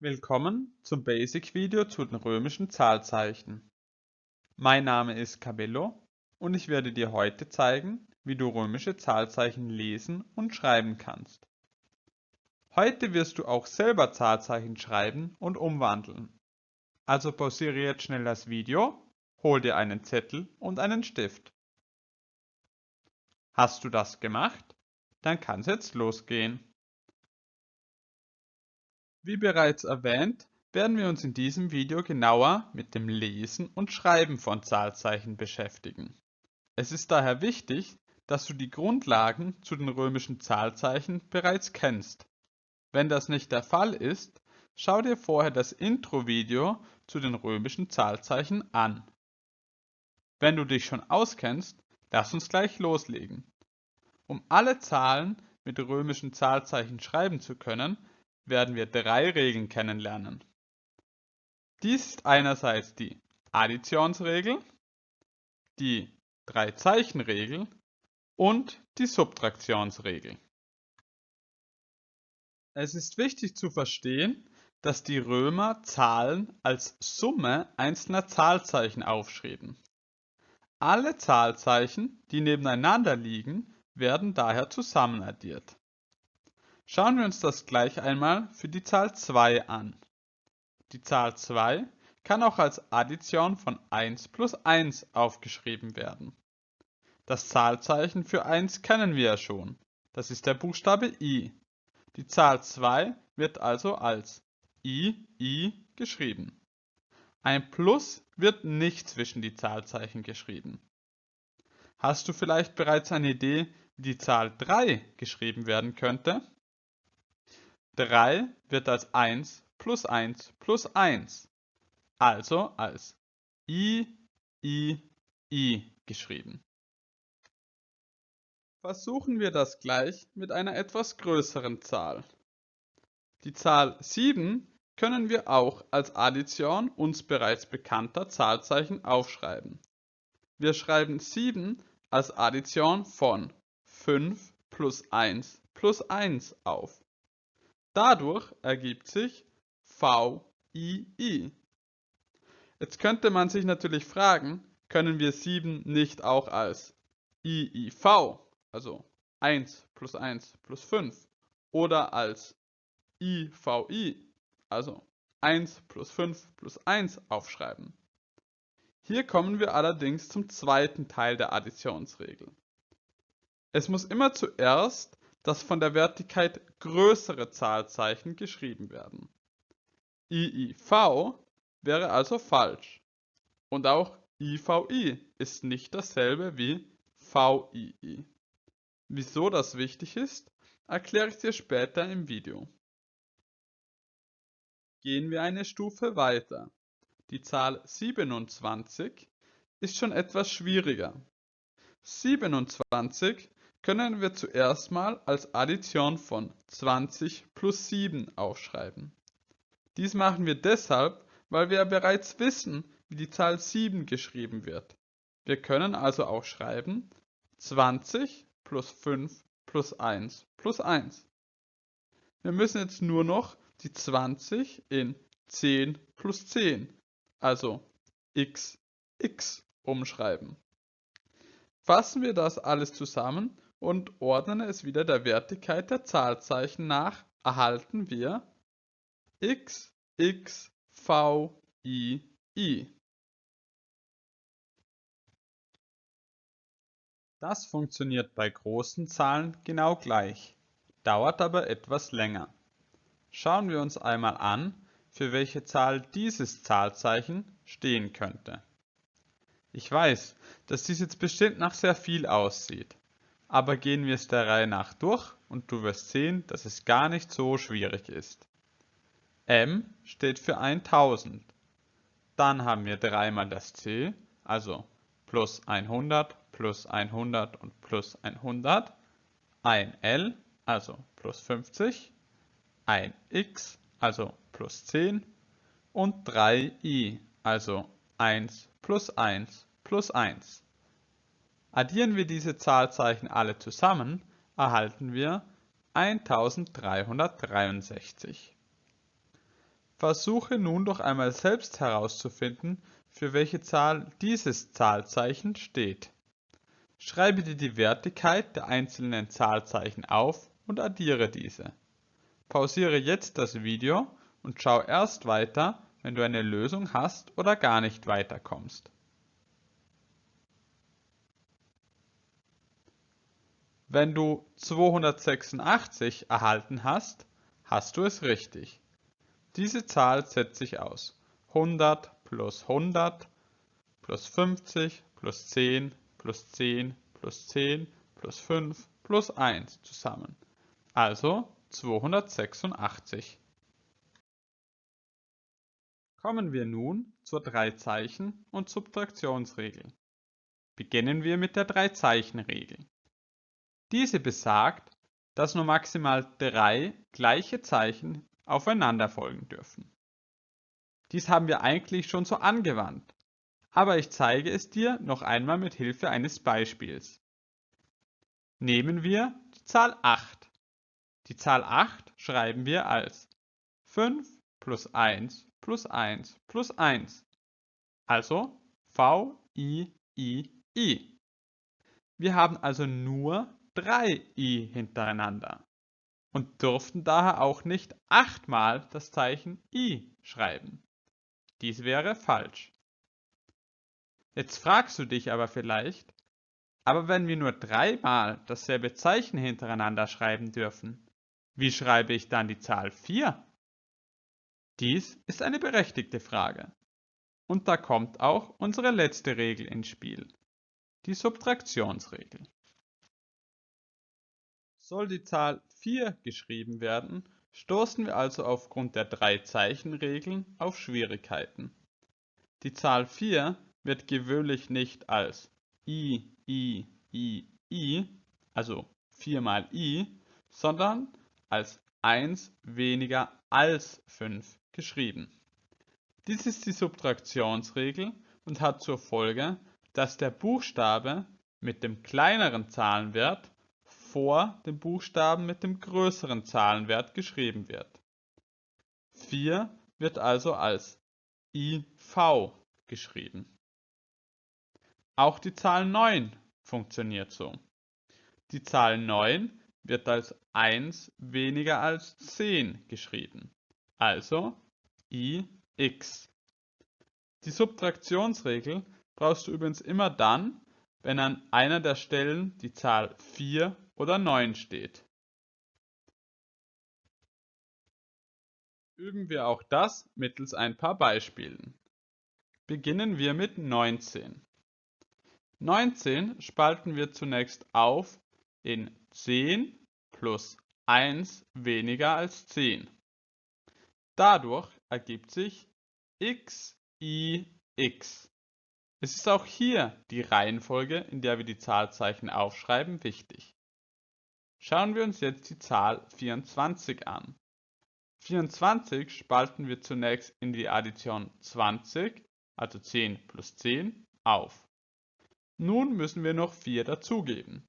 Willkommen zum Basic-Video zu den römischen Zahlzeichen. Mein Name ist Cabello und ich werde dir heute zeigen, wie du römische Zahlzeichen lesen und schreiben kannst. Heute wirst du auch selber Zahlzeichen schreiben und umwandeln. Also pausiere jetzt schnell das Video, hol dir einen Zettel und einen Stift. Hast du das gemacht? Dann kann es jetzt losgehen. Wie bereits erwähnt, werden wir uns in diesem Video genauer mit dem Lesen und Schreiben von Zahlzeichen beschäftigen. Es ist daher wichtig, dass du die Grundlagen zu den römischen Zahlzeichen bereits kennst. Wenn das nicht der Fall ist, schau dir vorher das Intro-Video zu den römischen Zahlzeichen an. Wenn du dich schon auskennst, lass uns gleich loslegen. Um alle Zahlen mit römischen Zahlzeichen schreiben zu können, werden wir drei Regeln kennenlernen. Dies ist einerseits die Additionsregel, die Drei-Zeichen-Regel und die Subtraktionsregel. Es ist wichtig zu verstehen, dass die Römer Zahlen als Summe einzelner Zahlzeichen aufschrieben. Alle Zahlzeichen, die nebeneinander liegen, werden daher zusammenaddiert. Schauen wir uns das gleich einmal für die Zahl 2 an. Die Zahl 2 kann auch als Addition von 1 plus 1 aufgeschrieben werden. Das Zahlzeichen für 1 kennen wir ja schon. Das ist der Buchstabe I. Die Zahl 2 wird also als I, I geschrieben. Ein Plus wird nicht zwischen die Zahlzeichen geschrieben. Hast du vielleicht bereits eine Idee, wie die Zahl 3 geschrieben werden könnte? 3 wird als 1 plus 1 plus 1, also als i, i, i geschrieben. Versuchen wir das gleich mit einer etwas größeren Zahl. Die Zahl 7 können wir auch als Addition uns bereits bekannter Zahlzeichen aufschreiben. Wir schreiben 7 als Addition von 5 plus 1 plus 1 auf. Dadurch ergibt sich VII. Jetzt könnte man sich natürlich fragen, können wir 7 nicht auch als IIV, also 1 plus 1 plus 5, oder als IVI, also 1 plus 5 plus 1 aufschreiben. Hier kommen wir allerdings zum zweiten Teil der Additionsregel. Es muss immer zuerst das von der Wertigkeit größere Zahlzeichen geschrieben werden. IIV wäre also falsch. Und auch IVI ist nicht dasselbe wie VII. Wieso das wichtig ist, erkläre ich dir später im Video. Gehen wir eine Stufe weiter. Die Zahl 27 ist schon etwas schwieriger. 27 können wir zuerst mal als Addition von 20 plus 7 aufschreiben. Dies machen wir deshalb, weil wir bereits wissen, wie die Zahl 7 geschrieben wird. Wir können also auch schreiben 20 plus 5 plus 1 plus 1. Wir müssen jetzt nur noch die 20 in 10 plus 10, also x, x umschreiben. Fassen wir das alles zusammen und ordnen es wieder der Wertigkeit der Zahlzeichen nach, erhalten wir x, x, v, i, i. Das funktioniert bei großen Zahlen genau gleich, dauert aber etwas länger. Schauen wir uns einmal an, für welche Zahl dieses Zahlzeichen stehen könnte. Ich weiß, dass dies jetzt bestimmt nach sehr viel aussieht aber gehen wir es der Reihe nach durch und du wirst sehen, dass es gar nicht so schwierig ist. M steht für 1000. Dann haben wir dreimal das C, also plus 100, plus 100 und plus 100. Ein L, also plus 50. Ein X, also plus 10. Und 3 I, also 1 plus 1 plus 1. Addieren wir diese Zahlzeichen alle zusammen, erhalten wir 1363. Versuche nun doch einmal selbst herauszufinden, für welche Zahl dieses Zahlzeichen steht. Schreibe dir die Wertigkeit der einzelnen Zahlzeichen auf und addiere diese. Pausiere jetzt das Video und schau erst weiter, wenn du eine Lösung hast oder gar nicht weiterkommst. Wenn du 286 erhalten hast, hast du es richtig. Diese Zahl setzt sich aus 100 plus 100 plus 50 plus 10 plus 10 plus 10 plus 5 plus 1 zusammen. Also 286. Kommen wir nun zur Drei-Zeichen- und Subtraktionsregel. Beginnen wir mit der Drei-Zeichen-Regel. Diese besagt, dass nur maximal drei gleiche Zeichen aufeinander folgen dürfen. Dies haben wir eigentlich schon so angewandt, aber ich zeige es dir noch einmal mit Hilfe eines Beispiels. Nehmen wir die Zahl 8. Die Zahl 8 schreiben wir als 5 plus 1 plus 1 plus 1. Also V, I, I, I. Wir haben also nur drei i hintereinander und dürften daher auch nicht achtmal das Zeichen i schreiben. Dies wäre falsch. Jetzt fragst du dich aber vielleicht, aber wenn wir nur dreimal dasselbe Zeichen hintereinander schreiben dürfen, wie schreibe ich dann die Zahl 4? Dies ist eine berechtigte Frage. Und da kommt auch unsere letzte Regel ins Spiel, die Subtraktionsregel. Soll die Zahl 4 geschrieben werden, stoßen wir also aufgrund der drei Zeichenregeln auf Schwierigkeiten. Die Zahl 4 wird gewöhnlich nicht als i, i, i, i, also 4 mal i, sondern als 1 weniger als 5 geschrieben. Dies ist die Subtraktionsregel und hat zur Folge, dass der Buchstabe mit dem kleineren Zahlenwert vor dem Buchstaben mit dem größeren Zahlenwert geschrieben wird. 4 wird also als IV geschrieben. Auch die Zahl 9 funktioniert so. Die Zahl 9 wird als 1 weniger als 10 geschrieben, also ix. Die Subtraktionsregel brauchst du übrigens immer dann, wenn an einer der Stellen die Zahl 4 oder 9 steht. Üben wir auch das mittels ein paar Beispielen. Beginnen wir mit 19. 19 spalten wir zunächst auf in 10 plus 1 weniger als 10. Dadurch ergibt sich x, i, x. Es ist auch hier die Reihenfolge, in der wir die Zahlzeichen aufschreiben, wichtig. Schauen wir uns jetzt die Zahl 24 an. 24 spalten wir zunächst in die Addition 20, also 10 plus 10, auf. Nun müssen wir noch 4 dazugeben,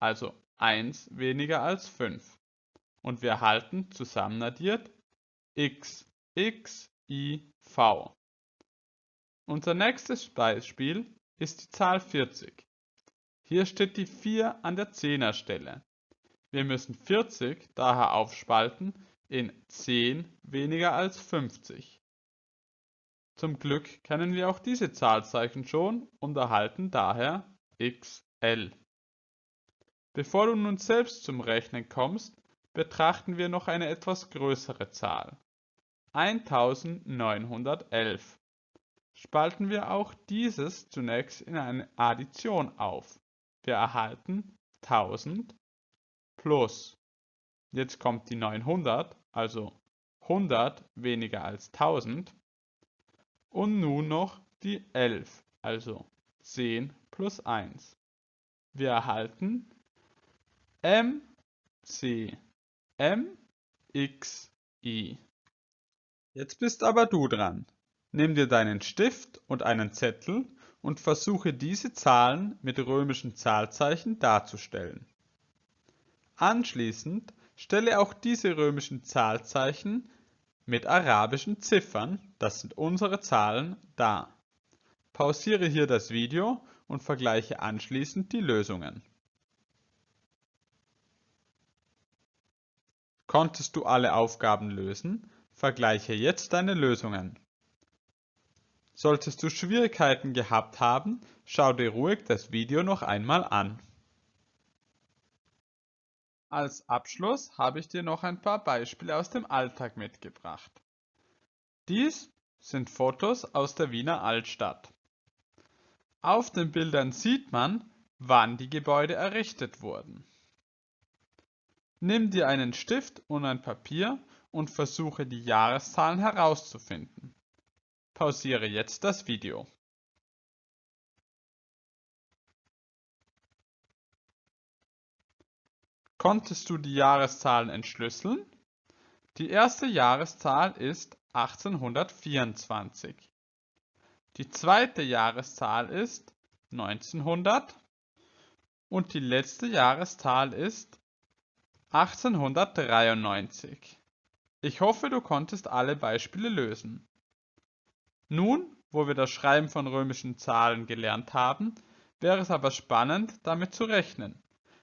also 1 weniger als 5. Und wir erhalten zusammenaddiert x, x, i, v. Unser nächstes Beispiel ist die Zahl 40. Hier steht die 4 an der Zehnerstelle. Wir müssen 40 daher aufspalten in 10 weniger als 50. Zum Glück kennen wir auch diese Zahlzeichen schon und erhalten daher xl. Bevor du nun selbst zum Rechnen kommst, betrachten wir noch eine etwas größere Zahl. 1911. Spalten wir auch dieses zunächst in eine Addition auf. Wir erhalten 1000 plus, jetzt kommt die 900, also 100 weniger als 1000 und nun noch die 11, also 10 plus 1. Wir erhalten MC, MXI. Jetzt bist aber du dran. Nimm dir deinen Stift und einen Zettel und versuche diese Zahlen mit römischen Zahlzeichen darzustellen. Anschließend stelle auch diese römischen Zahlzeichen mit arabischen Ziffern, das sind unsere Zahlen, dar. Pausiere hier das Video und vergleiche anschließend die Lösungen. Konntest du alle Aufgaben lösen? Vergleiche jetzt deine Lösungen. Solltest du Schwierigkeiten gehabt haben, schau dir ruhig das Video noch einmal an. Als Abschluss habe ich dir noch ein paar Beispiele aus dem Alltag mitgebracht. Dies sind Fotos aus der Wiener Altstadt. Auf den Bildern sieht man, wann die Gebäude errichtet wurden. Nimm dir einen Stift und ein Papier und versuche die Jahreszahlen herauszufinden. Pausiere jetzt das Video. Konntest du die Jahreszahlen entschlüsseln? Die erste Jahreszahl ist 1824. Die zweite Jahreszahl ist 1900 und die letzte Jahreszahl ist 1893. Ich hoffe, du konntest alle Beispiele lösen. Nun, wo wir das Schreiben von römischen Zahlen gelernt haben, wäre es aber spannend, damit zu rechnen.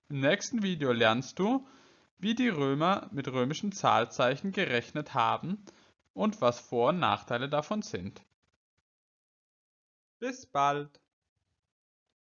Im nächsten Video lernst du, wie die Römer mit römischen Zahlzeichen gerechnet haben und was Vor- und Nachteile davon sind. Bis bald!